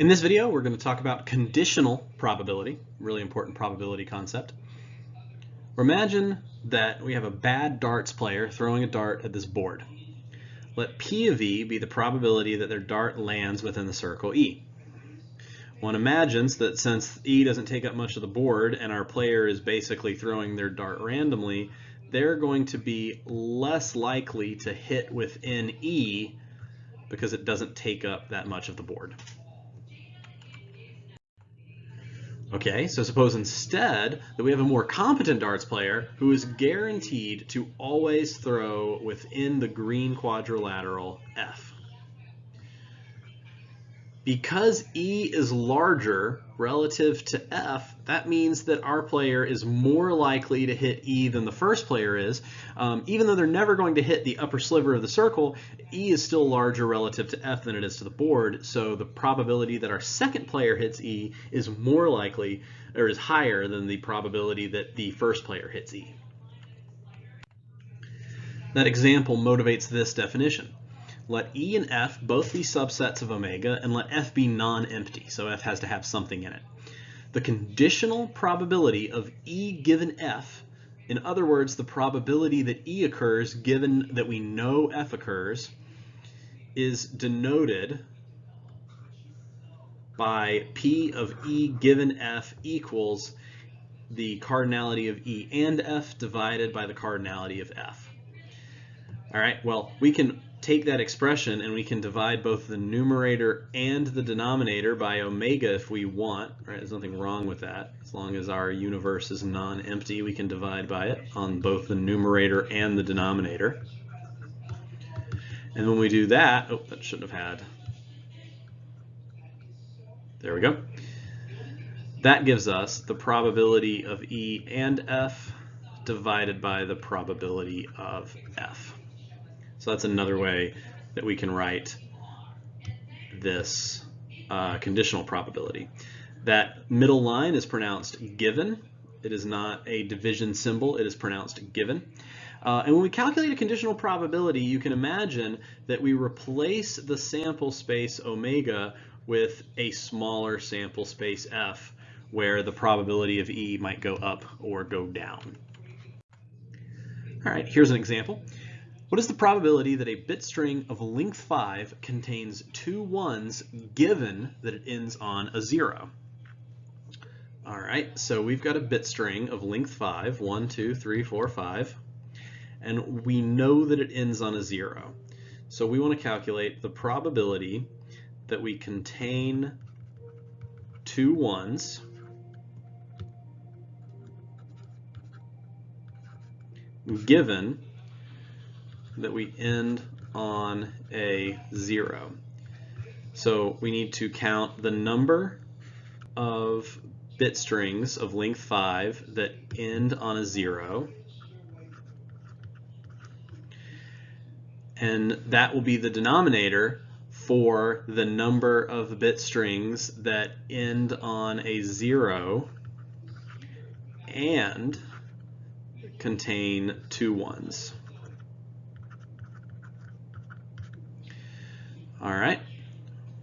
In this video, we're going to talk about conditional probability, really important probability concept. Imagine that we have a bad darts player throwing a dart at this board. Let P of E be the probability that their dart lands within the circle E. One imagines that since E doesn't take up much of the board and our player is basically throwing their dart randomly, they're going to be less likely to hit within E because it doesn't take up that much of the board. Okay, so suppose instead that we have a more competent darts player who is guaranteed to always throw within the green quadrilateral F. Because E is larger relative to F, that means that our player is more likely to hit E than the first player is. Um, even though they're never going to hit the upper sliver of the circle, E is still larger relative to F than it is to the board, so the probability that our second player hits E is more likely, or is higher than the probability that the first player hits E. That example motivates this definition. Let E and F both be subsets of omega, and let F be non-empty, so F has to have something in it. The conditional probability of E given F, in other words, the probability that E occurs given that we know F occurs, is denoted by P of E given F equals the cardinality of E and F divided by the cardinality of F. All right, well, we can take that expression and we can divide both the numerator and the denominator by omega if we want, right? There's nothing wrong with that. As long as our universe is non-empty, we can divide by it on both the numerator and the denominator. And when we do that, oh, that shouldn't have had. There we go. That gives us the probability of E and F divided by the probability of F. So that's another way that we can write this uh, conditional probability. That middle line is pronounced given. It is not a division symbol, it is pronounced given. Uh, and when we calculate a conditional probability, you can imagine that we replace the sample space omega with a smaller sample space f, where the probability of E might go up or go down. All right, here's an example. What is the probability that a bit string of length 5 contains two ones given that it ends on a 0? All right, so we've got a bit string of length 5, 1, 2, 3, 4, 5, and we know that it ends on a 0. So we want to calculate the probability that we contain two ones given that we end on a zero. So we need to count the number of bit strings of length 5 that end on a zero. And that will be the denominator for the number of bit strings that end on a zero and contain two ones. All right.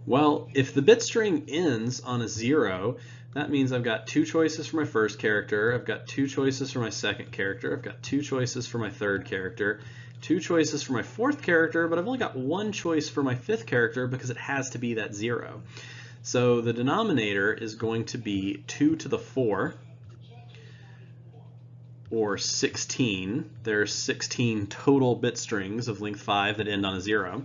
Well, if the bit string ends on a zero, that means I've got two choices for my first character, I've got two choices for my second character, I've got two choices for my third character, two choices for my fourth character, but I've only got one choice for my fifth character because it has to be that zero. So the denominator is going to be 2 to the 4, or 16. There's 16 total bit strings of length 5 that end on a 0.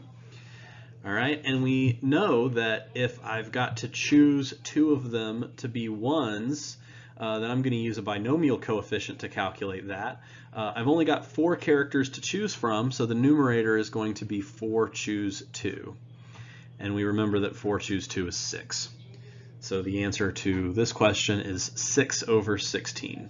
All right, and we know that if I've got to choose two of them to be ones, uh, then I'm going to use a binomial coefficient to calculate that. Uh, I've only got four characters to choose from, so the numerator is going to be 4 choose 2. And we remember that 4 choose 2 is 6. So the answer to this question is 6 over 16.